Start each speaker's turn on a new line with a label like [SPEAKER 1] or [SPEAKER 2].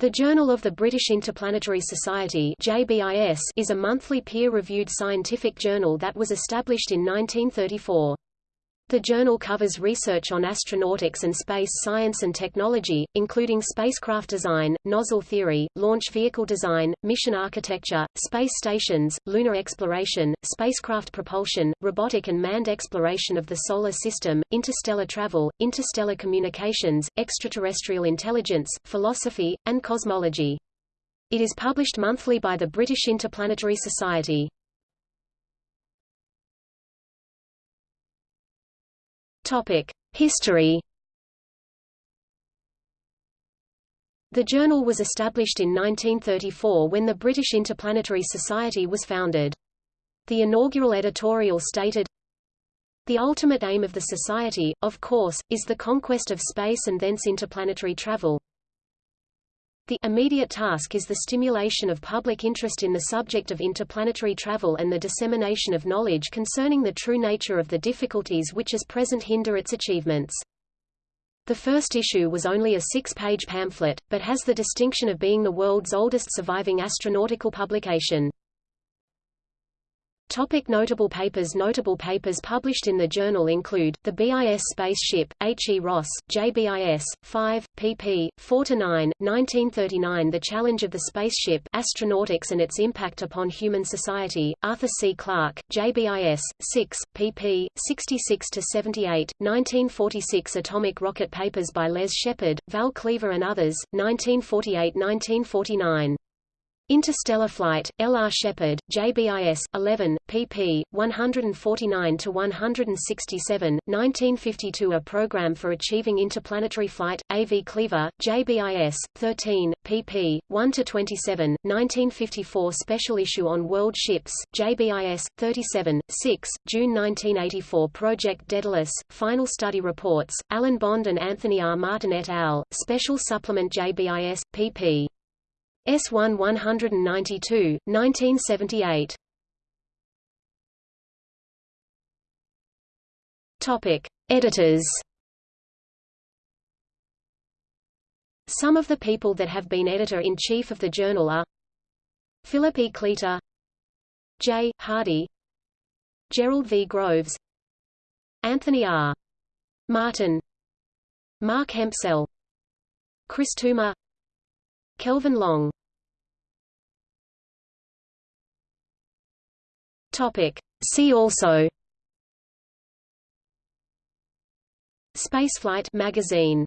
[SPEAKER 1] The Journal of the British Interplanetary Society is a monthly peer-reviewed scientific journal that was established in 1934. The journal covers research on astronautics and space science and technology, including spacecraft design, nozzle theory, launch vehicle design, mission architecture, space stations, lunar exploration, spacecraft propulsion, robotic and manned exploration of the Solar System, interstellar travel, interstellar communications, extraterrestrial intelligence, philosophy, and cosmology. It is published monthly by the British Interplanetary Society. History The journal was established in 1934 when the British Interplanetary Society was founded. The inaugural editorial stated, The ultimate aim of the Society, of course, is the conquest of space and thence interplanetary travel. The immediate task is the stimulation of public interest in the subject of interplanetary travel and the dissemination of knowledge concerning the true nature of the difficulties which as present hinder its achievements. The first issue was only a six-page pamphlet, but has the distinction of being the world's oldest surviving astronautical publication. Topic notable papers Notable papers published in the journal include, the BIS Spaceship, H. E. Ross, JBIS, 5, pp. 4–9, 1939 The Challenge of the Spaceship Astronautics and its Impact upon Human Society, Arthur C. Clarke, JBIS, 6, pp. 66–78, 1946 Atomic Rocket Papers by Les Shepard, Val Cleaver and others, 1948–1949 Interstellar Flight, L. R. Shepard, JBIS, 11, pp. 149–167, 1952 A Program for Achieving Interplanetary Flight, A. V. Cleaver, JBIS, 13, pp. 1–27, 1954 Special Issue on World Ships, JBIS, 37, 6, June 1984 Project Daedalus, Final Study Reports, Alan Bond and Anthony R. Martin et al., Special Supplement JBIS, pp. S1 192, 1978. Topic: Editors. Some of the people that have been editor-in-chief of the journal are Philip E. Cleator J. Hardy Gerald V. Groves Anthony R. Martin Mark Hempsell Chris Toomer Kelvin Long. Topic. See also. Spaceflight magazine